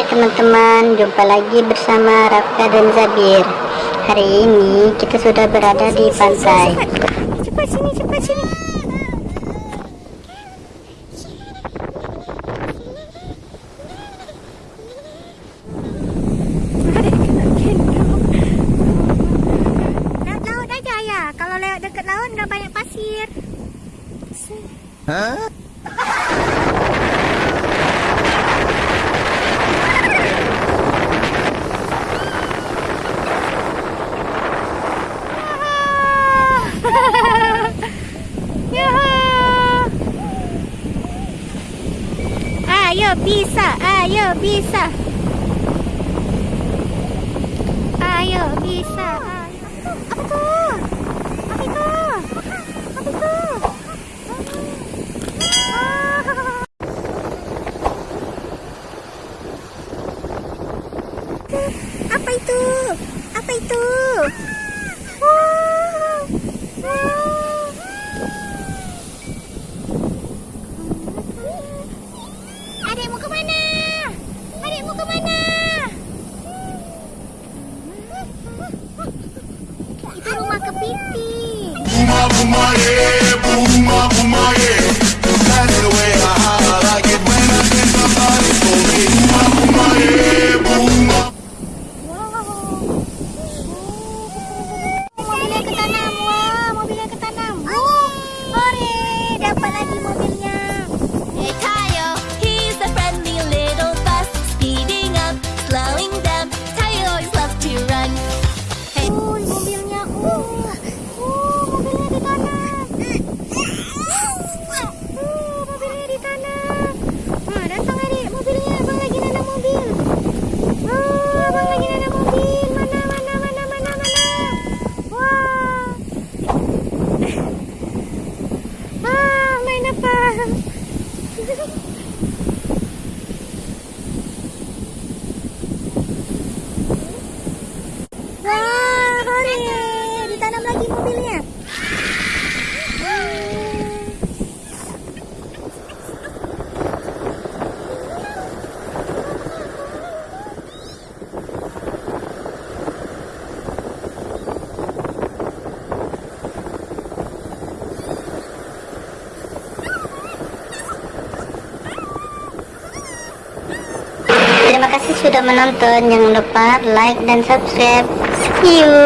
teman-teman, jumpa lagi bersama Rafka dan Zabir. Hari ini kita sudah berada di pantai. Cepat sini, cepat sini laut aja ya Kalau lewat dekat laut nggak banyak pasir Hah? Ayo bisa, ayo bisa. Ayo bisa. Apa itu? Apa itu? Apa itu? Apa itu? pipi. Buma, buma, e, buma, buma, e. Ah? Wah, hore. Ditanam lagi mobilnya. Terima kasih sudah menonton. Jangan lupa like dan subscribe. See you